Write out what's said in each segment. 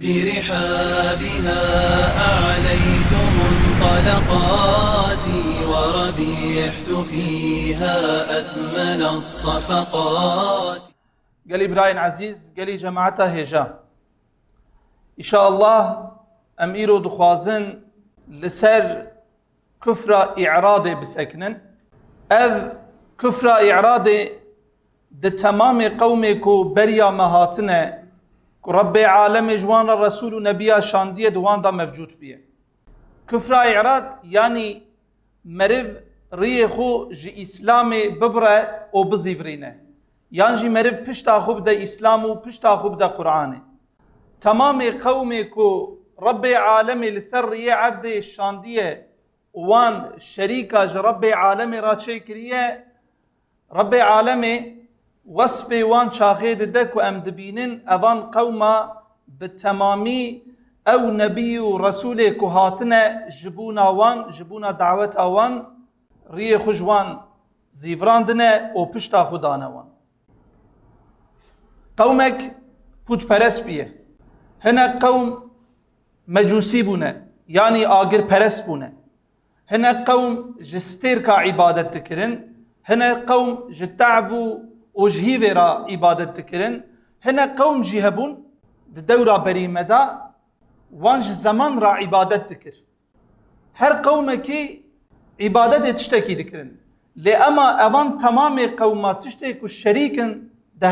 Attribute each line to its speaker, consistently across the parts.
Speaker 1: برحابها أعليت منطلقاتي وربيحت فيها أثمن الصفقات.
Speaker 2: قال إبراهيم عزيز قال جماعته هجا. إن شاء الله أميرو دخوازن لسر كفر إعراض بسكنن. أذ كفر إعراض د تمام قومك بريا مهاتنه رب عالم جوان رسول و نبیا شاندیه دوان دا موجود بیه. کفر اعراض یعنی مرو ری خو جی اسلام ببره أو بزیورینه. یان جی مرو پشتا خوب دا اسلام و پشتا خوب دا قرآنه. تمام قوم کو رب عالم لسر ری عرد شاندیه وان شریکا ج رب عالم را چه کریه؟ رب عالم وصف وان شاخيد دك وام دبينن اوان قوما بالتمامي أو نبي ورسول كهاتنا جبونا وان جبونا دعوت وان ري خجوان زيفراندنا أو پشتا خدانا وان. قومك پوت پرس بيه هنا قوم مجوسي بونه يعني آگر پرس o jî vê dikirin hinek qewm jî hebûn di dewra berîme de wan ra îbadet dikir. Her qewmekî îbadetê tiştekî dikirin. Lê ema evan temamê qewma tiştê ku şerîkin di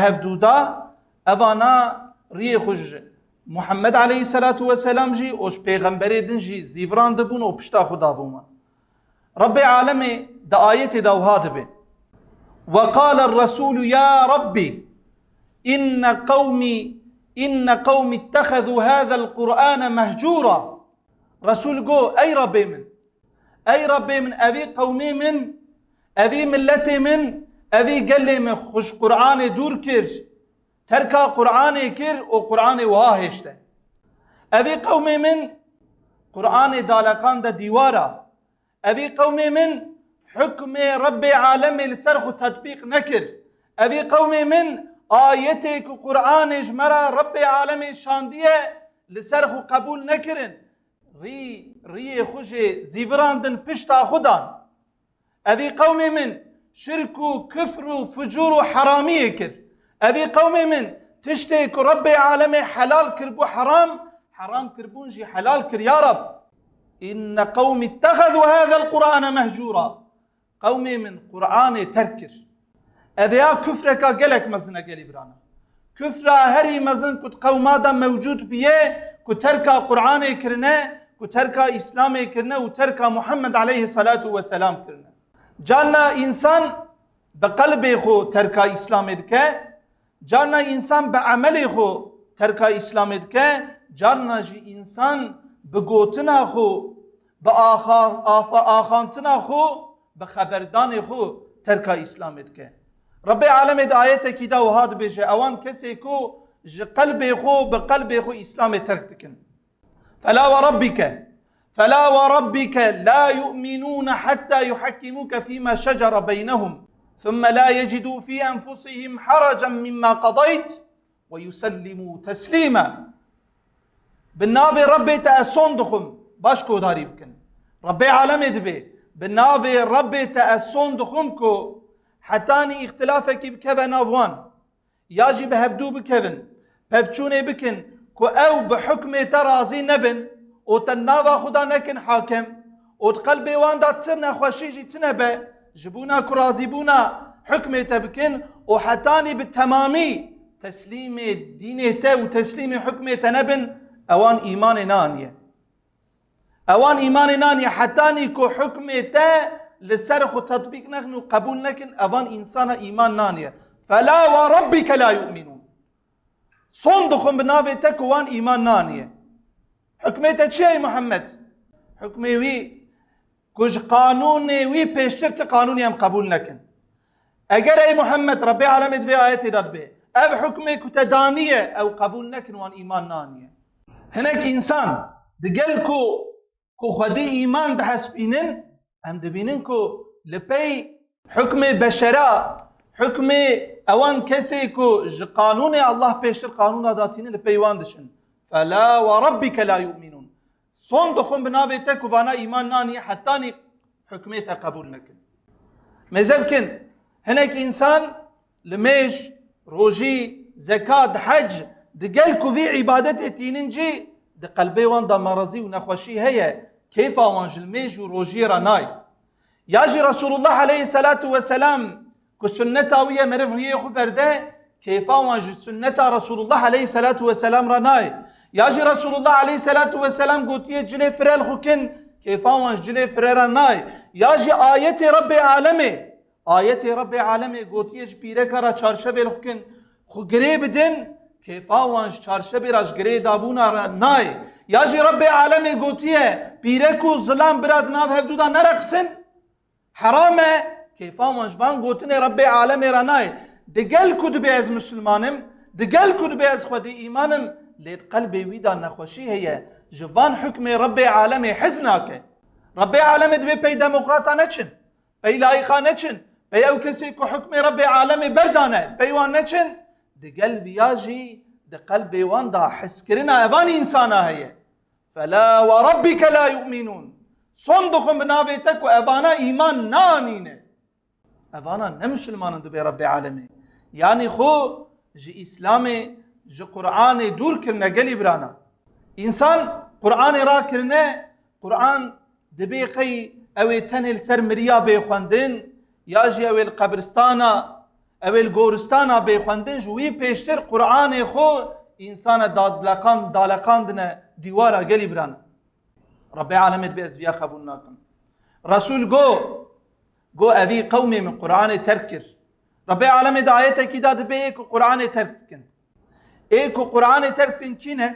Speaker 2: evana riyê xwe Muhammed aleyhisselatu vesselam jî û ji pêxemberê din jî zîviran dibûn û pişta xwe dabûman Rabbê alemê di ayetê de wiha dibe. وقال الرسول يا ربي إن قومي إن قومي اتخذوا هذا القرآن مهجورا. رسول جو أي ربي من؟ أي ربي من؟ أبي قومي من؟ أبي ملتي من؟ أبي قال لي من خش قرآن دور كر تركا قرآن كر وقرآن واهشته أبي قومي من؟ قرآن دالقان دا ديوارا أبي قومي من؟ حكم رب عالمي لسرخ تطبيق نكر. أبي قومي من آيتك قرآن جمرا رب عالمي شاندية لسرخ قبول نكرن. ري ري خوشي زيفراندن بشتا خدان. أبي قومي من شرك كفر فجور حرامية كر أبي قومي من تشتيك رب عالمي حلال كربو حرام حرام كربون جي حلال كر يا رب. إن قوم اتخذوا هذا القرآن مهجورا. قومي من قرآن تركر أذيا كفرك قلك مزنا قلي برانا كفر هري مزن كت قوما دا موجود بيه كت تركا قرآن كرنا كت تركا إسلام كرنا وتركا محمد عليه الصلاة والسلام كرنا جانا إنسان بقلبه خو تركا إسلام دكا جانا إنسان بعمله خو تركا إسلام دكا جانا جي إنسان بقوتنا خو بآخانتنا خو بخبردان خو ترکا اسلام که. رب عالم د آیت کی دا وهاد بجه. اوان کسی کو ج قلب خو بقلب خو اسلام ترک تکن. فلا وربك فلا وربك لا يؤمنون حتى يحكموك فيما شجر بينهم ثم لا يجدوا في انفسهم حرجا مما قضيت ويسلموا تسليما بالنافي ربي تأسون دخم باشكو داري بكن ربي عالم دبي بناوي ربي تأسون دخمكو حتاني اختلافك بكذا نافوان ياجي بهفدو بكذن بفچوني بكن كو أو بحكم ترازي نبن. أو تناوا خدا نكن حاكم أو قلبي وان دا تنا خوشيجي تنبه جبونا كرازي بونا حكمي تبكن وحتاني بالتمامي تسليم دينته وتسليم حكمه تنبن اوان ايمان نانيه أوان ايمان ناني حتاني كو حكمه تا لسرخ تطبيق نحن قبول نكن أوان انسان إيمان نانية فلا وربك لا يؤمنون. صندخم بناوي تك وان إيمان نانية حكمته شيء محمد؟ حكمي وي كوش قانون وي بيشترت قانون يم قبول نكن. اگر أي محمد ربي علامة في آيات داد به أو حكمي كتدانية أو قبول نكن وان إيمان نانية هناك إنسان دقلكو خو خدي ايمان ده حسبينن ام دبينن كو لبي حكم بشرا حكم اوان كسي كو قانون الله بيشر قانون داتين لبي واندشن فلا وربك لا يؤمنون صون دخون بناوي تك وفانا إيمان ناني حتى حكميتها قبول نكن مزبكن هناك إنسان لميش روجي زكاة حج دقل كوفي عبادة تيننجي دقلبي وان دا مرضي ونخوشي هي كيف وانجل ميج وروجي راناي ياجي رسول الله عليه الصلاة والسلام كسنة ويا مرف ريخو برده كيف وانجل سنة رسول الله عليه الصلاة والسلام راناي ياجي رسول الله عليه الصلاة والسلام قلت جلي فرال خوكن كيف وانجل جلي فرال ناي ياجي آية رب عالمي آية رب عالمي قلت يج بيركرا چارشة خوكن خو قريب دن کیفا وانش چارشبی راش گری دابونا را نای یا جی رب عالمی گوتیه پیره کو ظلام براد ناف هفدودا نرقسن حرامه کیفا وانش وان گوتنه رب عالمی را نای دگل کد بی از مسلمانم دگل کد بی از خودی ایمانم لید قلبي ويدا نخوشي هي جوان حكم رب عالمي حزناك رب عالمي دبي بي ديمقراطا نچن بي لايقا نچن بي أو كسي كو حكم رب عالمي بردانه بي وان نچن دقل فياجي دقلبي واندا حس كرنا ايفاني انسانا هي فلا وربك لا يؤمنون صندوق بنابيتك وابانا ايمان نانين افانا نمسلمان دبي رب العالمين يعني خو جي اسلامي جي قرآن دور كرنا قلي برانا. انسان قرآن را كرنا قرآن دبي قي اوي تنل سر مريا بيخواندن ياجي اوي القبرستانا اول گورستانا بخوندن جوی پیشتر قرآن خو انسان دادلقان دالقاندنه دیوارا گلی بران رب العالمین به ازویا قبول ناکن رسول گو گو اوی قومی من قرآن ترکر رب العالمین دا آیت کی داد به ایک قرآن ترک کن ایک قرآن ترک کن کینه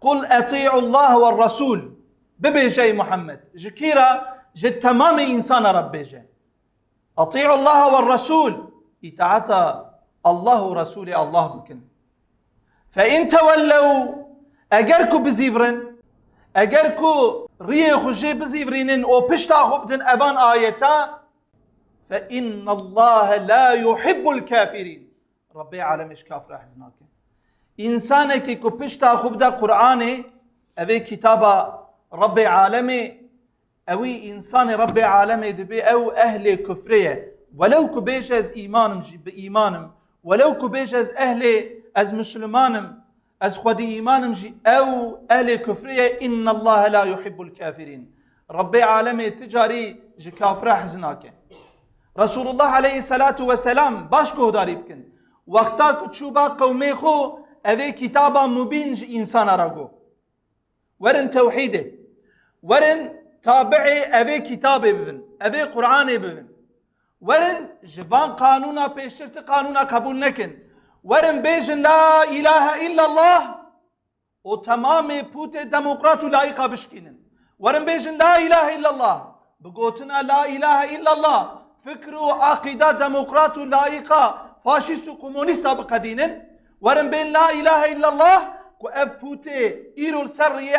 Speaker 2: قل اطيعوا الله والرسول ببيجي محمد جكيرا جد تمام انسان رب بيجي اطيعوا الله والرسول اطاعت الله ورسول الله بكن فإن تولوا أجركو بزيفرن أجركو ريخو جي بزيفرين أو بشتا خبتن أبان آيتا فإن الله لا يحب الكافرين. ربي عالمش كافر حزناك إنسانك كو بشتا خبدا قرآن أبي كتابة ربي عالمي أوي إنسان ربي عالمي دبي أو أهل كفرية. ولو كبيش از إيمانم بايمانم ولو كبيش از أهل از مسلمانم از خود إيمانم جي أو أهل كفرية إن الله لا يحب الكافرين. ربي عالمي تجاري جي كافر حزناك رسول الله عليه الصلاة والسلام باش داري بكن. وقتا كتشوبا قومي خو أوي كتابا مبين جي إنسان راغو ورن توحيده. ورن تابعي أوي كتابي ببن أوي قرآني ببن. ورن جوان قانونا پیشترت قانونا قبول نکن ورن بیجن لا اله الا الله و تمام پوت دموقرات و لایقا بشکینن ورن بیجن لا اله الا الله بگوتنا لا اله الا الله فكر و عقیده دموقرات و لایقا فاشیست و کمونیست بقدینن ورن بین لا اله الا الله کو اف پوت ایرو سر یه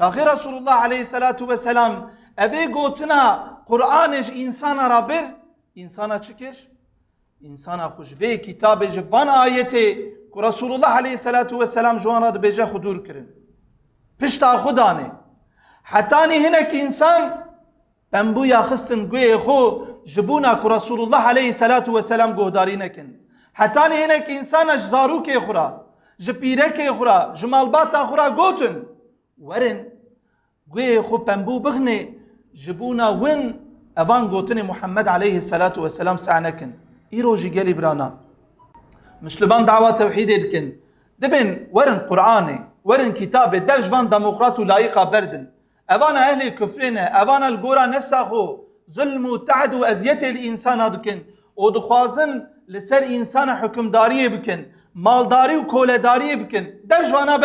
Speaker 2: عرده هنه وش قانون الله پیشتر قانون داتینن اوانا رد بکن شاخي رسول الله عليه الصلاة والسلام أبي قوتنا قرآنش إنسان رابر إنسان چكر إنسان خوش في كتاب جفان آيته رسول الله عليه الصلاة والسلام جوان راد بيجا خدور كرن پشتا خدانه حتاني هناك إنسان بمبو يا خستن قوي خو جبونا رسول الله عليه ورن گوی خو پنبو بغنه جبونا وين اوان گوتن محمد عليه الصلاة والسلام سعنكن ايرو جي قالي برانا. مسلمان دعوة توحيد دكن دبن ورن قرآني ورن كتابه دفش فان ديمقراط لايقة بردن. اوانا أهل كفرنا اوانا القورا نفسها خو. ظلم وتعد وازيته الانسان دكن ودخوازن لسر انسان حكم داريه بكن مالداري وكولداريه بكن دفش وأنا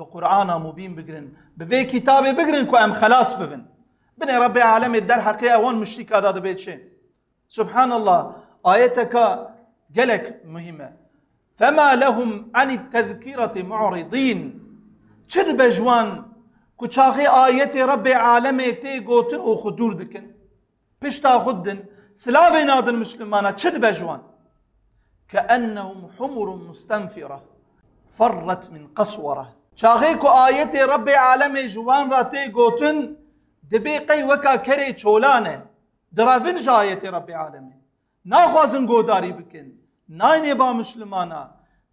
Speaker 2: بقرآن مبين بقرن. بفي كتاب بقرن كو أم خلاص بفن. بني ربي عالم الدر حقيقة وان مشتك هذا بيت شيء سبحان الله آيتك جلك مهمة. فما لهم عن التذكرة معرضين. چد بجوان كو چاخي آية ربي عالمي تي قوتن أو خدور دكن پشتا خدن سلاوي نادن مسلمانا چد بجوان كأنهم حمر مستنفرة. فرت من قسورة شاغيكو آيتي ربي عالمي جوان راتي قوتن دبي قي وكا كري چولانه درافن جايتي ربي عالمي ناخوازن قوداري بكن نايني با مسلمانا.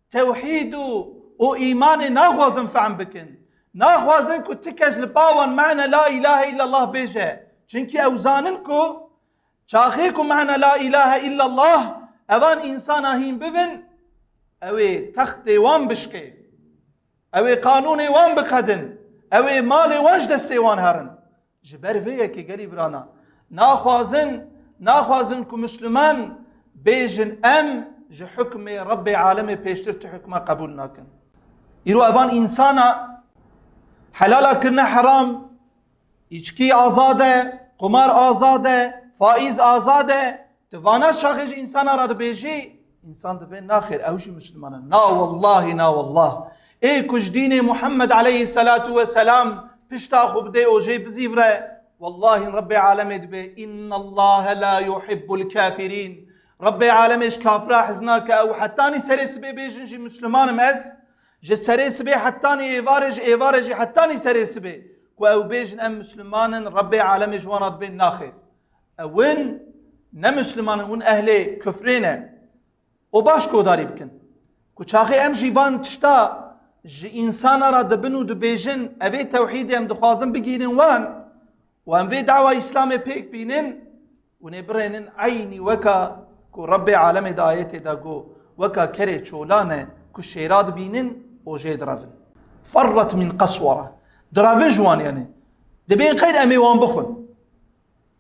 Speaker 2: توحيد و ايمان ناخوازن فعم بكن ناخوازن كو تكز لباوان معنى لا اله الا الله بيجه چنكي اوزاننكو چاخيكو معنى لا اله الا الله اوان انسان هين بفن اوي تخت وان بشكي اوي قانوني وان بقدن اوي مالي وانش دسي وان هرن جبر ويه كي قالي برانا ناخوازن ناخوازن كو مسلمان بيجن ام جي حكمي ربي عالمي بيشتر تحكمه قبول ناكن يرو اوان انسانا حلالا كرنا حرام azade, kumar azade, faiz azade. Tivana şahiş insan aradı beji. İnsan da ben nahir evşi Müslümanın. Na vallahi na vallah. ای کجدین محمد علیه سلات و سلام پشتا خوب ده أو جی بزیو ره والله رب عالمت به این الله لا يحب الكافرين رب عالمش کافرا حزنا که أو حتانی سری سبه بیشن جی مسلمانم از جی سری سبه حتانی ایوارج ایوارج حتانی سری سبه و أو بیشن ام مسلمان رب عالمش واند به ناخر اون نه مسلمان اون أهل کفرینه أو باش کوداری بکن کو ام جیوان تشتا ji insana ra dibin û dibêjin evê tewhîdê em dixwazin bigîrin wan û em vê dawa İslamê pêk bînin û nê birênin eynî weka ku Rebbê alemê de ayetê de got weka kerê çolane ku şêra dibînin o jê diravin. فرت من قسوره diravin ji wan yani dibê qeyr em ê wan bixwin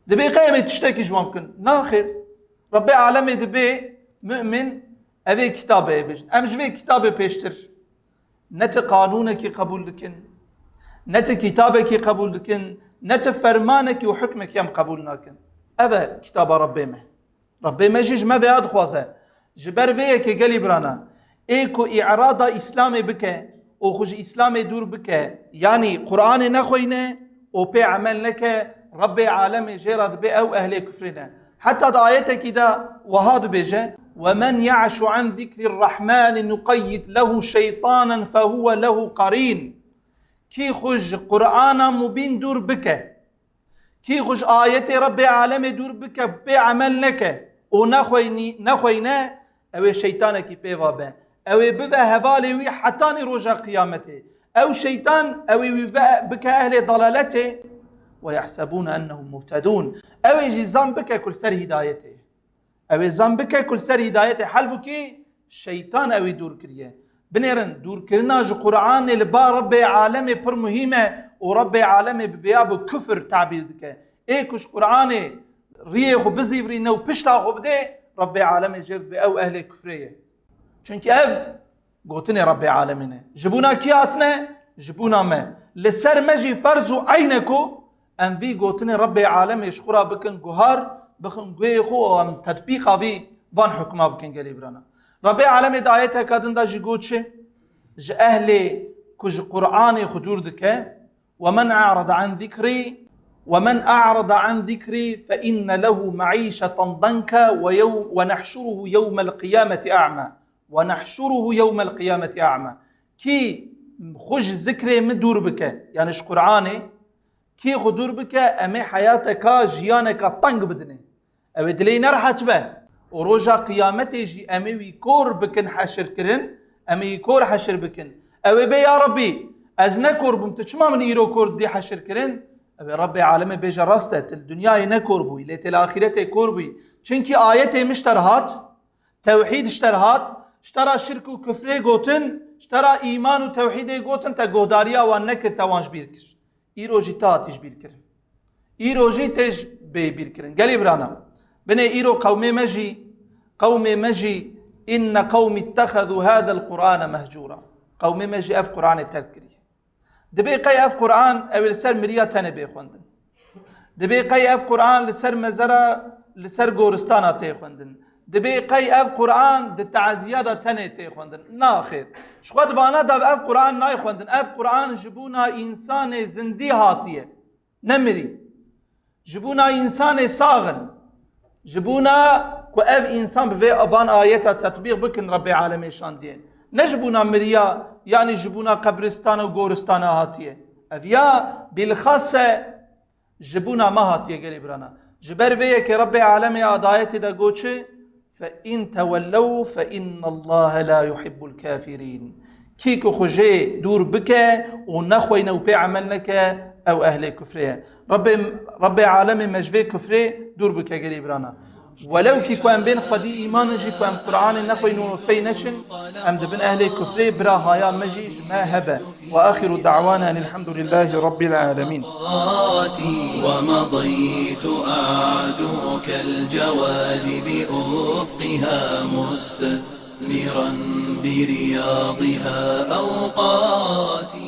Speaker 2: دبي قيمة تشتكي جوا ممكن ناخر ربي عالمي دبي مؤمن أبي كتابة بيش أمش في كتابة بيشتر نت قانونك قبول دكن نت كتابك قبول دكن نت فرمانك وحكمك يم قبول ناكن. أبا كتاب ربي ما ربي ما جيج ما بياد خوازة. جبر فيك قالي برانا. إيكو إعراض إسلامي بك أو خج إسلامي دور بك يعني قرآن نخوينه أو بي عمل لك ربي عالمي جيرد بي أو أهل كفرنا حتى دعايتك كده وهاد بيجا ومن يعش عن ذكر الرحمن نقيد له شيطانا فهو له قرين. كي خج قرآن مبين دور بك. كي خج آية ربي عالمي دور بك بعمل لك ونخويني نخوينا أو شيطانك بيوا به أو بذا هفالي وي حتى رجع قيامته أو شيطان أو بك أهل ضلالته ويحسبون أنهم مهتدون. أو يجي زنبك كل سر هدايته أو زنبك كل سر هدايته حلبك شيطان أو يدور كريه بنيرن دور كرنا جو قرآن لبا رب عالمي پر مهمة ورب عالمي بفياب كفر تعبير دك إيه كش قرآن ريخ وبزيفري نو بشتا غبده رب عالمي جرد بأو أهل كفرية چونك اف قوتني رب عالمين جبونا كياتنا جبونا ما لسر مجي فرزو عينكو ام في گوتن رب عالم اشخورا بکن گوهار بخن گوی خو ام تطبیق وی وان حکما بکن گلی برانا. رب عالم دایت کدن دا جی گوت شه ج أهل كج قرآن خدور دك ومن أعرض عن ذكري ومن أعرض عن ذكري فإن له معيشة ضنكا ويوم ونحشره يوم القيامة أعمى ونحشره يوم القيامة أعمى كي خج ذكري مدور بك يعني اش ew ê dilê nerhet be? Û roja qiyamete jî em ê wî kor bikin heşirkirin em ê wî kor heşir bikin. Ew ê ya Rebî ez nekorbûm tu çima min îro kor dê heşirkirin ew ê Rabbê alemê bêje rast e til dünyayê nekor bûî lê tê li axiretê kor bûî çunkî ayetê min ji te hat? Tewhîd ji te hat? Ji te ra şirk û küfrê gotin ji te ra îman gotin te gohdariya wan nekir te wan ji bîr kir. Îro jî te hatî ji bîr kirin. بني إيرو قوم مجي قوم مجي إن قوم اتخذوا هذا القرآن مهجورا. قوم مجي أف قرآن التذكري دبي قي أف قرآن أو لسر مريا تنبي خوندن. دبي قي أف قرآن لسر مزرا لسر غورستانا تي خوندن. دبي قي أف قرآن د تعزيادا تنه تي خوندن. نا خير. شخوت وأنا دا أف قرآن ناي خوندن. أف قرآن جبونا إنسان زندي هاتيه نمري جبونا إنسان ساغن. جبونا و اف انسان به اوان آیتا تطبیق بکن رب العالمین شان دین نجبونا مریا یعنی جبونا قبرستان و گورستان هاتیه. اف یا بالخاصه جبونا ما هاتیه گلی برانا. جبر وی که رب العالمین آدایت دا گوچه فإن تولوا فإن الله لا يحب الكافرين. كيكو خجي دور بك ونخوين وبي عملنك أو أهل كفريه رب رب عالم مجفي كفري دور بك قريب رانا ولو كي كوان بين خدي ايمان جي كوان قرآن نخوي نور في نشن ام دبن أهل كفري برا هايا مجي ما هبه. واخر دعوانا ان الحمد لله رب العالمين
Speaker 1: ومضيت اعدو كالجواد بافقها مستثمرا برياضها أوقاتي.